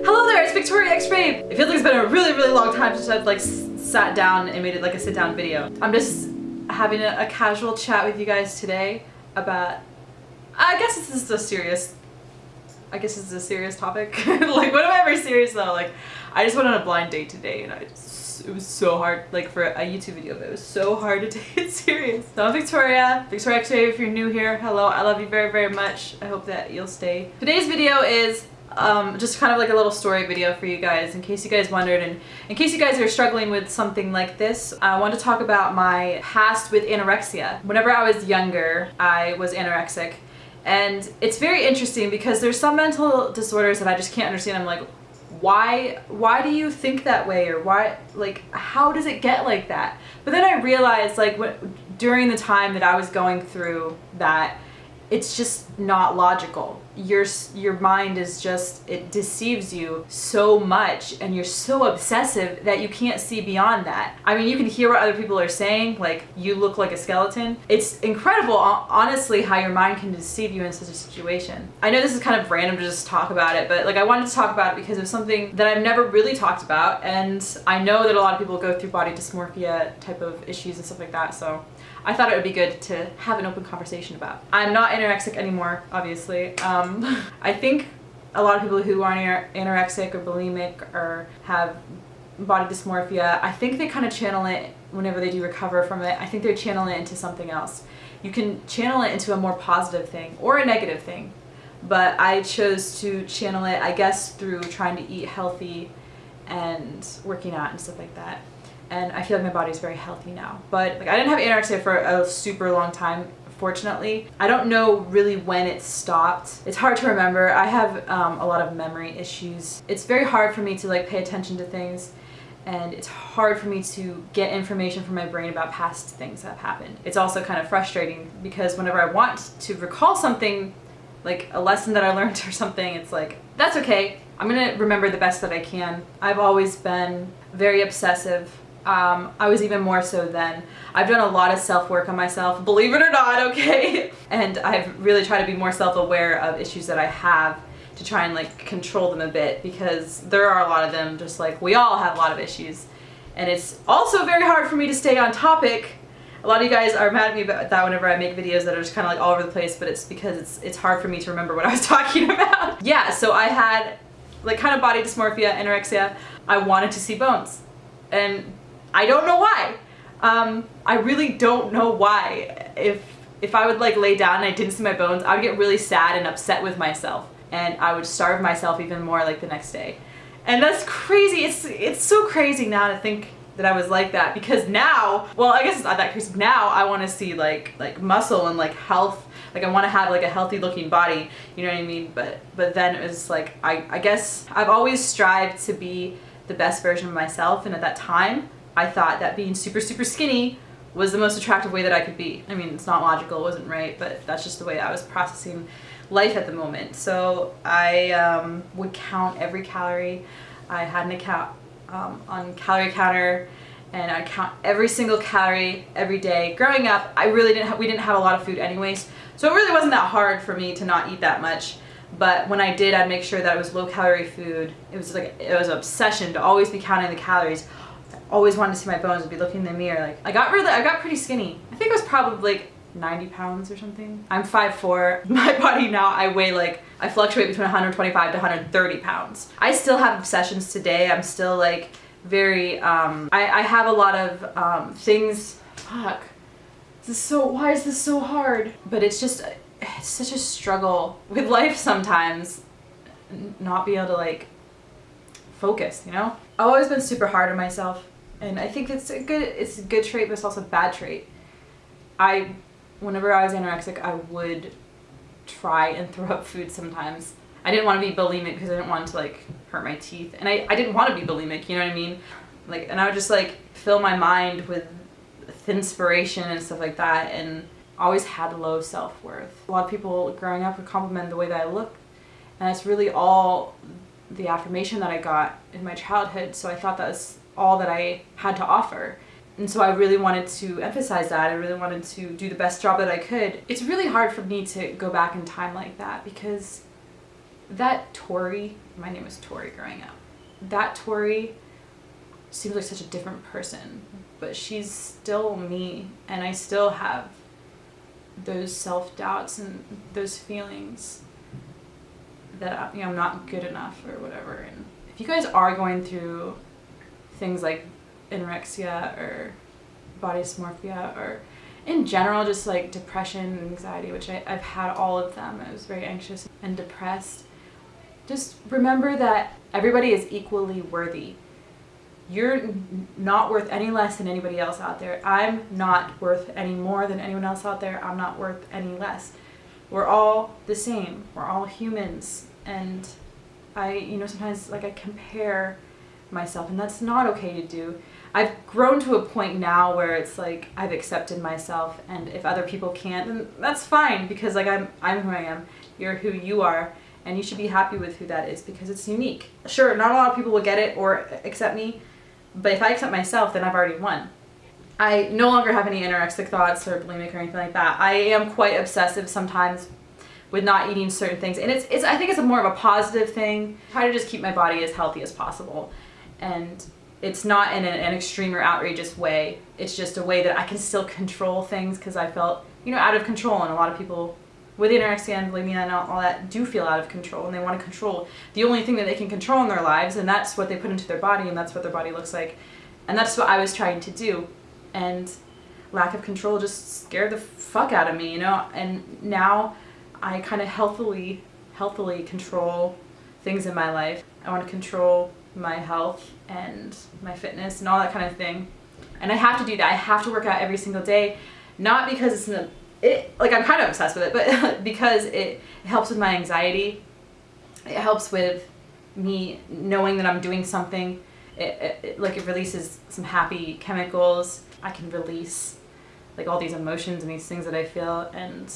Hello there, it's Victoria X Babe. It feels like it's been a really, really long time since I've like sat down and made it like a sit down video. I'm just having a, a casual chat with you guys today about, I guess this is a serious, I guess this is a serious topic. like when am I ever serious though? Like I just went on a blind date today and I just, it was so hard, like for a YouTube video, but it was so hard to take it serious. So I'm Victoria, Victoria X Babe if you're new here, hello, I love you very, very much. I hope that you'll stay. Today's video is um, just kind of like a little story video for you guys in case you guys wondered and in case you guys are struggling with something like this I want to talk about my past with anorexia. Whenever I was younger I was anorexic and it's very interesting because there's some mental disorders that I just can't understand. I'm like why why do you think that way or why like how does it get like that but then I realized like what during the time that I was going through that it's just not logical. Your, your mind is just, it deceives you so much and you're so obsessive that you can't see beyond that. I mean, you can hear what other people are saying, like, you look like a skeleton. It's incredible, honestly, how your mind can deceive you in such a situation. I know this is kind of random to just talk about it, but like I wanted to talk about it because of something that I've never really talked about and I know that a lot of people go through body dysmorphia type of issues and stuff like that, so I thought it would be good to have an open conversation about. I'm not anorexic anymore, obviously. Um, I think a lot of people who are anorexic or bulimic or have body dysmorphia, I think they kind of channel it whenever they do recover from it. I think they channel it into something else. You can channel it into a more positive thing or a negative thing. But I chose to channel it, I guess, through trying to eat healthy and working out and stuff like that and I feel like my body's very healthy now. But like I didn't have anorexia for a super long time fortunately. I don't know really when it stopped. It's hard to remember. I have um, a lot of memory issues. It's very hard for me to like pay attention to things and it's hard for me to get information from my brain about past things that have happened. It's also kind of frustrating because whenever I want to recall something, like a lesson that I learned or something, it's like, that's okay. I'm gonna remember the best that I can. I've always been very obsessive um, I was even more so then. I've done a lot of self-work on myself, believe it or not, okay? and I've really tried to be more self-aware of issues that I have to try and like control them a bit because there are a lot of them just like we all have a lot of issues. And it's also very hard for me to stay on topic. A lot of you guys are mad at me about that whenever I make videos that are just kind of like all over the place, but it's because it's, it's hard for me to remember what I was talking about. yeah, so I had like kind of body dysmorphia, anorexia. I wanted to see bones. And I don't know why. Um, I really don't know why. If if I would like lay down and I didn't see my bones, I would get really sad and upset with myself. And I would starve myself even more like the next day. And that's crazy. It's it's so crazy now to think that I was like that because now, well, I guess it's not that crazy. Now I want to see like like muscle and like health. Like I want to have like a healthy looking body. You know what I mean? But but then it was like I I guess I've always strived to be the best version of myself and at that time I thought that being super, super skinny was the most attractive way that I could be. I mean, it's not logical, it wasn't right, but that's just the way I was processing life at the moment. So I um, would count every calorie. I had an account um, on calorie counter and I count every single calorie every day. Growing up, I really didn't we didn't have a lot of food anyways, so it really wasn't that hard for me to not eat that much. But when I did, I'd make sure that it was low calorie food. It was like, it was an obsession to always be counting the calories always wanted to see my bones would be looking in the mirror. Like I got really, I got pretty skinny. I think it was probably like 90 pounds or something. I'm 5'4". My body now, I weigh like, I fluctuate between 125 to 130 pounds. I still have obsessions today. I'm still like very, um, I, I have a lot of um, things, fuck. This is so, why is this so hard? But it's just, it's such a struggle with life sometimes. Not be able to like focus, you know? I've always been super hard on myself and I think it's a good it's a good trait but it's also a bad trait. I whenever I was anorexic I would try and throw up food sometimes. I didn't want to be bulimic because I didn't want to like hurt my teeth and I, I didn't want to be bulimic, you know what I mean? Like and I would just like fill my mind with inspiration and stuff like that and always had low self-worth. A lot of people growing up would compliment the way that I look and it's really all the affirmation that I got in my childhood so I thought that was all that I had to offer. And so I really wanted to emphasize that. I really wanted to do the best job that I could. It's really hard for me to go back in time like that because that Tori, my name was Tori growing up, that Tori seems like such a different person, but she's still me, and I still have those self doubts and those feelings that you know I'm not good enough or whatever. And if you guys are going through things like anorexia or body dysmorphia or in general just like depression and anxiety which I, i've had all of them. I was very anxious and depressed. Just remember that everybody is equally worthy. You're not worth any less than anybody else out there. I'm not worth any more than anyone else out there. I'm not worth any less. We're all the same. We're all humans. And i you know sometimes like i compare myself and that's not okay to do I've grown to a point now where it's like I've accepted myself and if other people can't then that's fine because like I'm I'm who I am. You're who you are and you should be happy with who that is because it's unique. Sure, not a lot of people will get it or accept me, but if I accept myself then I've already won. I no longer have any anorexic thoughts or bulimic or anything like that. I am quite obsessive sometimes with not eating certain things and it's, it's I think it's a more of a positive thing. I try to just keep my body as healthy as possible and it's not in an, extreme or outrageous way. It's just a way that I can still control things because I felt, you know, out of control. And a lot of people with anorexia and bulimia and all, all that do feel out of control and they want to control the only thing that they can control in their lives and that's what they put into their body and that's what their body looks like. And that's what I was trying to do. And lack of control just scared the fuck out of me, you know? And now I kind of healthily, healthily control things in my life. I want to control my health and my fitness and all that kind of thing. And I have to do that. I have to work out every single day, not because it's in it like I'm kind of obsessed with it, but because it, it helps with my anxiety. It helps with me knowing that I'm doing something. It, it, it, like it releases some happy chemicals. I can release like all these emotions and these things that I feel and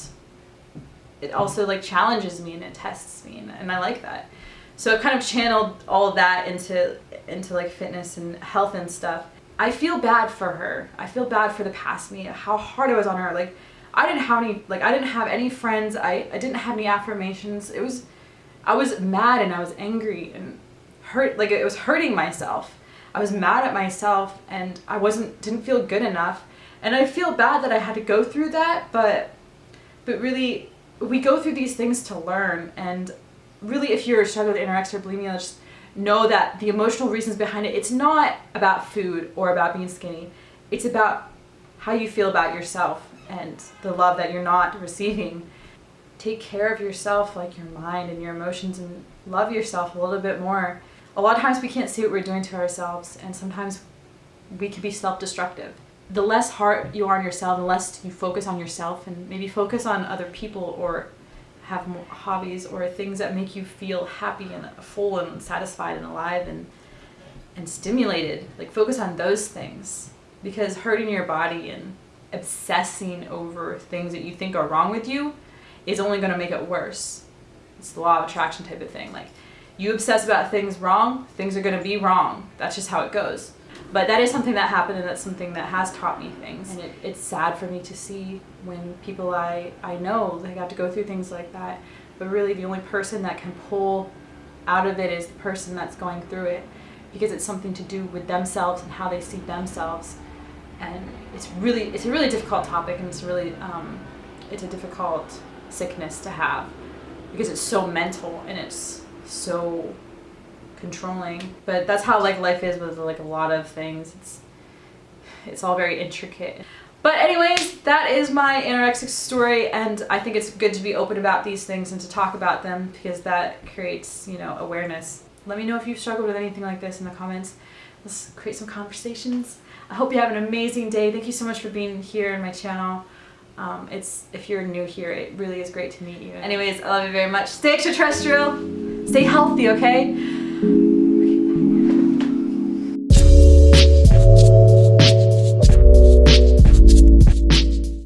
it also like challenges me and it tests me and, and I like that. So I've kind of channeled all of that into into like fitness and health and stuff. I feel bad for her. I feel bad for the past me, how hard I was on her. Like I didn't have any like I didn't have any friends. I, I didn't have any affirmations. It was I was mad and I was angry and hurt like it was hurting myself. I was mad at myself and I wasn't didn't feel good enough. And I feel bad that I had to go through that, but but really we go through these things to learn and really if you're struggling with anorexia or bulimia, just know that the emotional reasons behind it, it's not about food or about being skinny. It's about how you feel about yourself and the love that you're not receiving. Take care of yourself, like your mind and your emotions, and love yourself a little bit more. A lot of times we can't see what we're doing to ourselves, and sometimes we can be self-destructive. The less hard you are on yourself, the less you focus on yourself, and maybe focus on other people or have more hobbies or things that make you feel happy and full and satisfied and alive and and stimulated. Like focus on those things. Because hurting your body and obsessing over things that you think are wrong with you is only going to make it worse. It's the law of attraction type of thing. Like you obsess about things wrong things are going to be wrong. That's just how it goes but that is something that happened and that's something that has taught me things. And it, it's sad for me to see when people I, I know, they got to go through things like that. But really the only person that can pull out of it is the person that's going through it because it's something to do with themselves and how they see themselves. And it's really, it's a really difficult topic and it's really, um, it's a difficult sickness to have because it's so mental and it's so controlling. But that's how like life is with like a lot of things. It's it's all very intricate. But anyways, that is my anorexic story and I think it's good to be open about these things and to talk about them because that creates, you know, awareness. Let me know if you've struggled with anything like this in the comments. Let's create some conversations. I hope you have an amazing day. Thank you so much for being here in my channel. Um, it's If you're new here, it really is great to meet you. Anyways, I love you very much. Stay extraterrestrial. Stay healthy, okay? Mm-hmm.